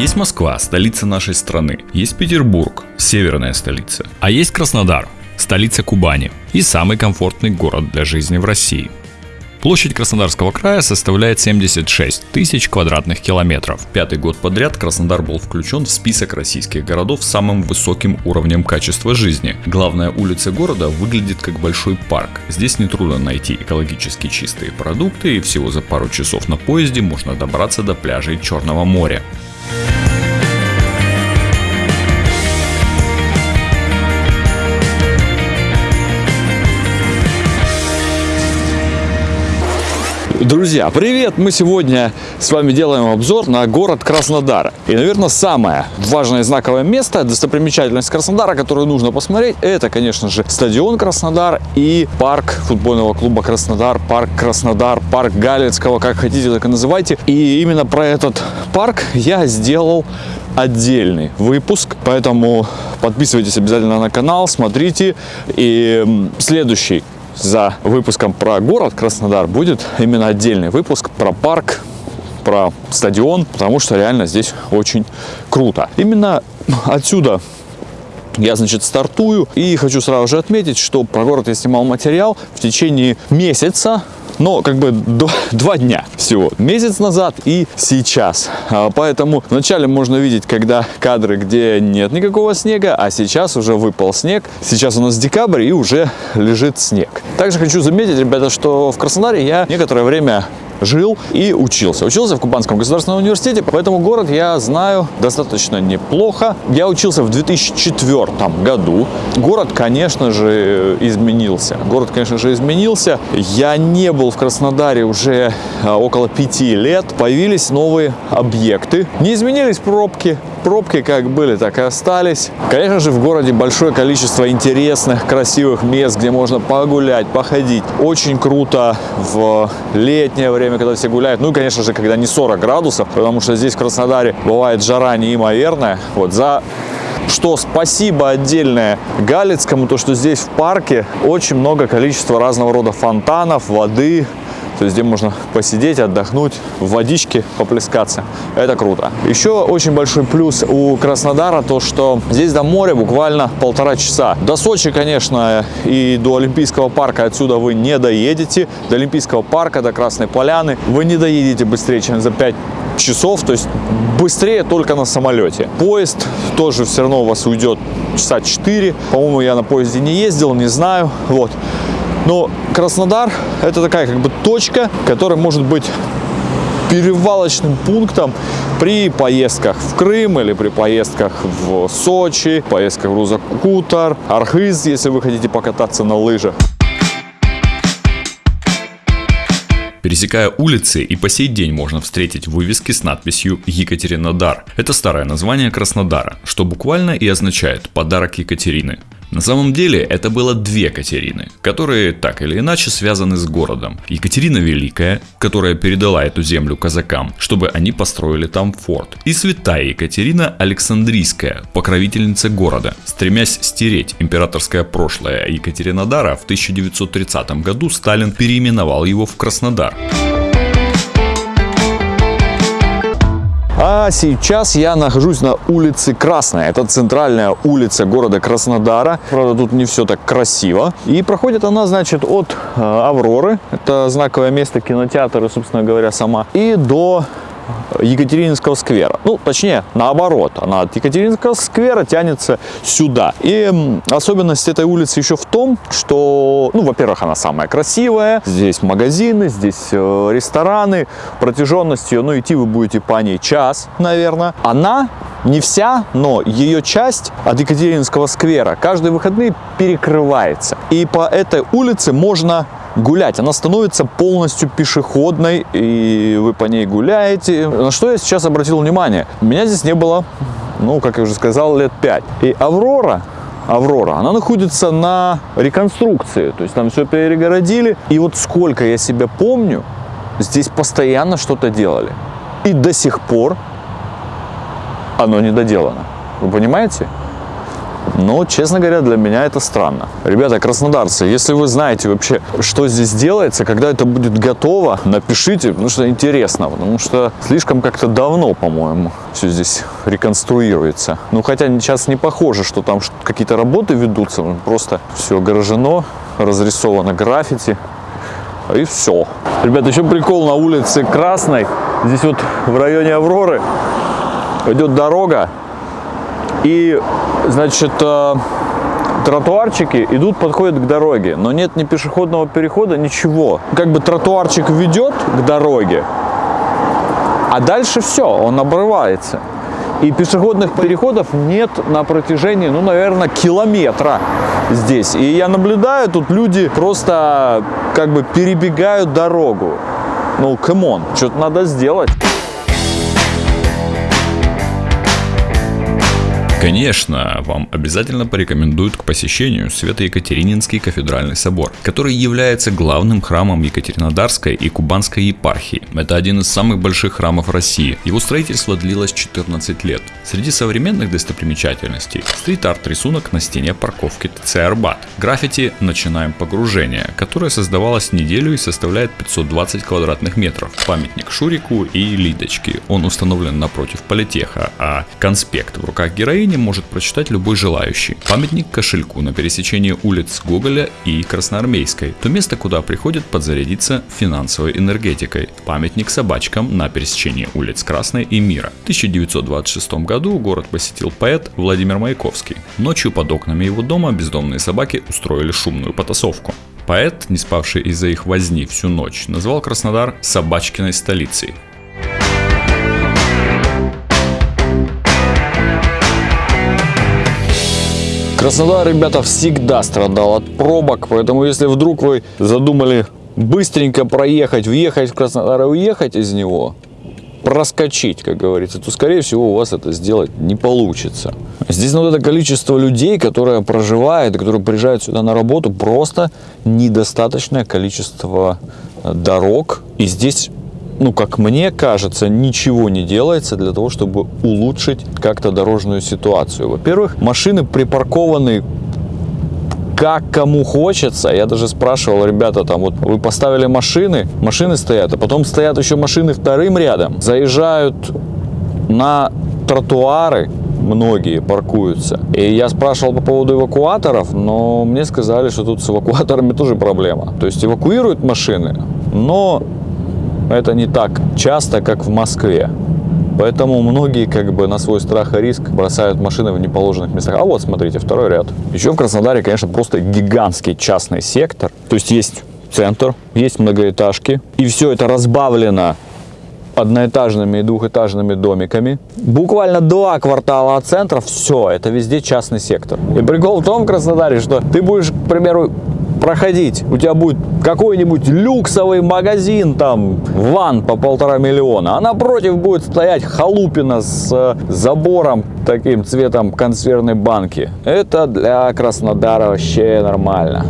Есть Москва, столица нашей страны. Есть Петербург, северная столица. А есть Краснодар, столица Кубани и самый комфортный город для жизни в России. Площадь Краснодарского края составляет 76 тысяч квадратных километров. Пятый год подряд Краснодар был включен в список российских городов с самым высоким уровнем качества жизни. Главная улица города выглядит как большой парк. Здесь нетрудно найти экологически чистые продукты и всего за пару часов на поезде можно добраться до пляжей Черного моря. Bye. Друзья, привет! Мы сегодня с вами делаем обзор на город Краснодар. И, наверное, самое важное знаковое место, достопримечательность Краснодара, которую нужно посмотреть, это, конечно же, стадион Краснодар и парк футбольного клуба Краснодар, парк Краснодар, парк Галицкого, как хотите, так и называйте. И именно про этот парк я сделал отдельный выпуск, поэтому подписывайтесь обязательно на канал, смотрите. И следующий за выпуском про город Краснодар будет именно отдельный выпуск про парк, про стадион, потому что реально здесь очень круто. Именно отсюда я, значит, стартую и хочу сразу же отметить, что про город я снимал материал в течение месяца, но как бы два, дня всего. Месяц назад и сейчас. А, поэтому вначале можно видеть, когда кадры, где нет никакого снега, а сейчас уже выпал снег. Сейчас у нас декабрь и уже лежит снег. Также хочу заметить, ребята, что в Краснодаре я некоторое время жил и учился. Учился в Кубанском государственном университете, поэтому город я знаю достаточно неплохо. Я учился в 2004 году. Город, конечно же, изменился. Город, конечно же, изменился. Я не был в Краснодаре уже а, около пяти лет. Появились новые объекты. Не изменились пробки. Пробки как были, так и остались. Конечно же, в городе большое количество интересных, красивых мест, где можно погулять, походить. Очень круто в летнее время когда все гуляют. Ну и, конечно же, когда не 40 градусов, потому что здесь в Краснодаре бывает жара неимоверная. Вот за что спасибо отдельное Галицкому, то что здесь в парке очень много количества разного рода фонтанов, воды, то есть где можно посидеть, отдохнуть, в водичке поплескаться. Это круто. Еще очень большой плюс у Краснодара то, что здесь до моря буквально полтора часа. До Сочи, конечно, и до Олимпийского парка отсюда вы не доедете. До Олимпийского парка, до Красной Поляны вы не доедете быстрее, чем за 5 часов, то есть быстрее только на самолете. Поезд тоже все равно у вас уйдет часа 4. По-моему, я на поезде не ездил, не знаю. Вот. Но Краснодар это такая как бы точка, которая может быть перевалочным пунктом при поездках в Крым или при поездках в Сочи, поездках в Рузакутар, Архыз, если вы хотите покататься на лыжах. Пересекая улицы, и по сей день можно встретить вывески с надписью «Екатеринодар». Это старое название Краснодара, что буквально и означает «подарок Екатерины». На самом деле это было две Катерины, которые так или иначе связаны с городом. Екатерина Великая, которая передала эту землю казакам, чтобы они построили там форт. И святая Екатерина Александрийская, покровительница города. Стремясь стереть императорское прошлое Екатеринодара, в 1930 году Сталин переименовал его в Краснодар. А сейчас я нахожусь на улице Красная. Это центральная улица города Краснодара. Правда, тут не все так красиво. И проходит она, значит, от э, Авроры. Это знаковое место кинотеатра, собственно говоря, сама. И до Екатерининского сквера. Ну, точнее, наоборот, она от Екатерининского сквера тянется сюда. И особенность этой улицы еще в том, что, ну, во-первых, она самая красивая. Здесь магазины, здесь э, рестораны. Протяженностью, ну, идти вы будете по ней час, наверное. Она не вся, но ее часть от Екатерининского сквера каждые выходные перекрывается. И по этой улице можно гулять. Она становится полностью пешеходной, и вы по ней гуляете. На что я сейчас обратил внимание? Меня здесь не было, ну, как я уже сказал, лет 5. И Аврора, Аврора, она находится на реконструкции, то есть там все перегородили. И вот сколько я себя помню, здесь постоянно что-то делали. И до сих пор оно не доделано. Вы понимаете? Но, честно говоря, для меня это странно. Ребята, краснодарцы, если вы знаете вообще, что здесь делается, когда это будет готово, напишите, потому что интересно, потому что слишком как-то давно, по-моему, все здесь реконструируется. Ну, хотя сейчас не похоже, что там какие-то работы ведутся, просто все огорожено, разрисовано граффити, и все. Ребята, еще прикол на улице Красной, здесь вот в районе Авроры идет дорога, и, значит, э, тротуарчики идут, подходят к дороге, но нет ни пешеходного перехода, ничего. Как бы тротуарчик ведет к дороге, а дальше все, он обрывается. И пешеходных переходов нет на протяжении, ну, наверное, километра здесь. И я наблюдаю, тут люди просто как бы перебегают дорогу. Ну, come on, что-то надо сделать. Конечно, вам обязательно порекомендуют к посещению Свято-Екатерининский кафедральный собор, который является главным храмом Екатеринодарской и Кубанской епархии. Это один из самых больших храмов России. Его строительство длилось 14 лет. Среди современных достопримечательностей стрит-арт рисунок на стене парковки ТЦ Арбат. Граффити «Начинаем погружение», которое создавалось неделю и составляет 520 квадратных метров. Памятник Шурику и Лидочке. Он установлен напротив политеха, а конспект в руках героини произведение может прочитать любой желающий. Памятник кошельку на пересечении улиц Гоголя и Красноармейской, то место, куда приходят подзарядиться финансовой энергетикой. Памятник собачкам на пересечении улиц Красной и Мира. В 1926 году город посетил поэт Владимир Маяковский. Ночью под окнами его дома бездомные собаки устроили шумную потасовку. Поэт, не спавший из-за их возни всю ночь, назвал Краснодар «собачкиной столицей». Краснодар, ребята, всегда страдал от пробок, поэтому если вдруг вы задумали быстренько проехать, въехать в Краснодар и уехать из него, проскочить, как говорится, то, скорее всего, у вас это сделать не получится. Здесь вот это количество людей, которое проживает, которые приезжают сюда на работу, просто недостаточное количество дорог. И здесь ну, как мне кажется, ничего не делается для того, чтобы улучшить как-то дорожную ситуацию. Во-первых, машины припаркованы как кому хочется. Я даже спрашивал, ребята, там вот вы поставили машины, машины стоят, а потом стоят еще машины вторым рядом, заезжают на тротуары, многие паркуются. И я спрашивал по поводу эвакуаторов, но мне сказали, что тут с эвакуаторами тоже проблема. То есть эвакуируют машины, но это не так часто, как в Москве. Поэтому многие как бы на свой страх и риск бросают машины в неположенных местах. А вот, смотрите, второй ряд. Еще в Краснодаре, конечно, просто гигантский частный сектор. То есть есть центр, есть многоэтажки. И все это разбавлено одноэтажными и двухэтажными домиками. Буквально два квартала от центра, все, это везде частный сектор. И прикол в том в Краснодаре, что ты будешь, к примеру, проходить, у тебя будет какой-нибудь люксовый магазин, там, ван по полтора миллиона, а напротив будет стоять халупина с э, забором таким цветом консервной банки. Это для Краснодара вообще нормально.